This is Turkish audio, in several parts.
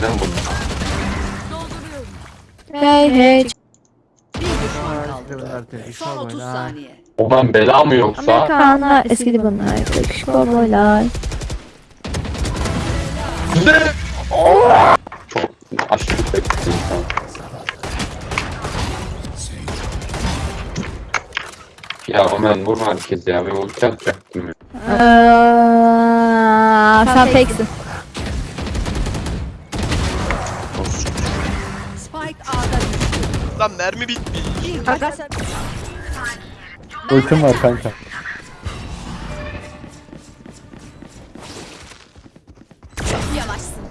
Neden bu? Hey hey. Bir düşman kaldı. Bunlar tepki Son 30 saniye. O ben bela mı yoksa? Amerikanlar eskidi bunlar. Yakışıklı boylar. Çok aşırı bekledim. Ya Omen vurma herkes ya. Ben ulti atacaktım ya. Aa, sen. Lan mermi sen Ultim var kanka. yavaşsın.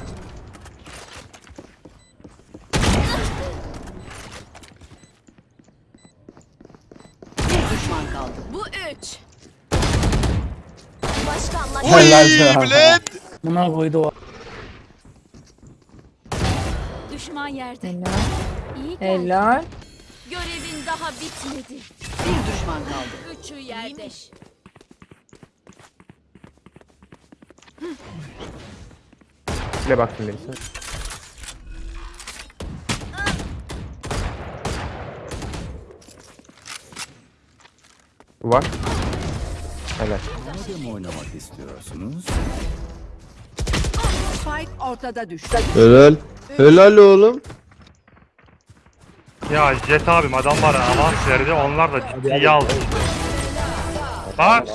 Bir düşman kaldı. Bu üç. Oy Helal be. Bled. Buna koydu o. Düşman yerde. İyi. Helal. Görevin daha bitmedi. Bir düşman kaldı. Üçü yerde. Bile baktım birisi. Var. Helal. Spike ortada düştü. Helal. Helal oğlum. Ya Jet abim adam var ya avans verdi onlar da ciddiye aldı. Bak